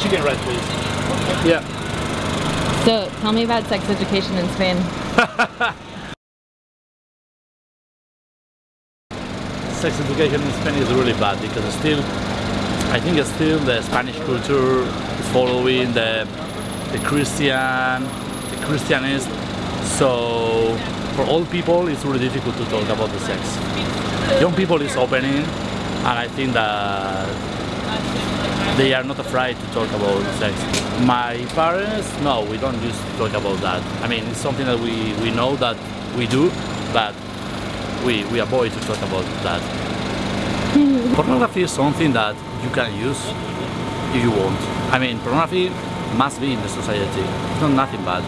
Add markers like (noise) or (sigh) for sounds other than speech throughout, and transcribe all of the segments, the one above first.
chicken rice, please. Yeah. So tell me about sex education in Spain. (laughs) Sex education in Spain is really bad because still, I think still the Spanish culture is following the the Christian, the Christianist. So for old people, it's really difficult to talk about the sex. Young people is opening, and I think that they are not afraid to talk about sex. My parents, no, we don't to talk about that. I mean, it's something that we, we know that we do, but we, we avoid to talk about that. (laughs) pornography is something that you can use if you want. I mean, pornography must be in the society. It's not nothing bad.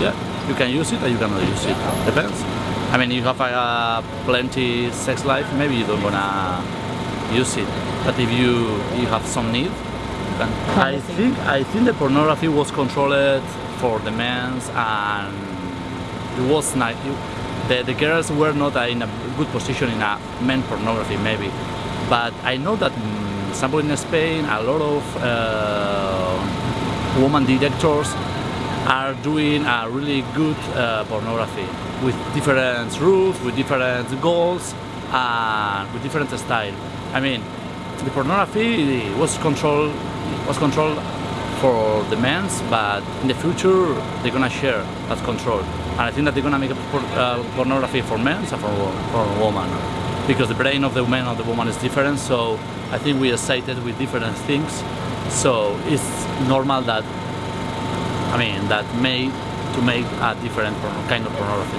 Yeah, you can use it or you cannot use it. Depends. I mean, you have a uh, plenty sex life, maybe you don't wanna use it. But if you you have some need, you can. I think I think the pornography was controlled for the men's and it was nice. The, the girls were not in a good position in a men pornography maybe, but I know that mm, example in Spain a lot of uh, woman directors are doing a really good uh, pornography with different rules, with different goals, with different style. I mean, the pornography was controlled was controlled for the men's, but in the future they're gonna share that control. And I think that they're gonna make a por uh, pornography for men and for, for women. Because the brain of the man and the woman is different, so I think we are excited with different things. So it's normal that I mean, that made to make a different kind of pornography.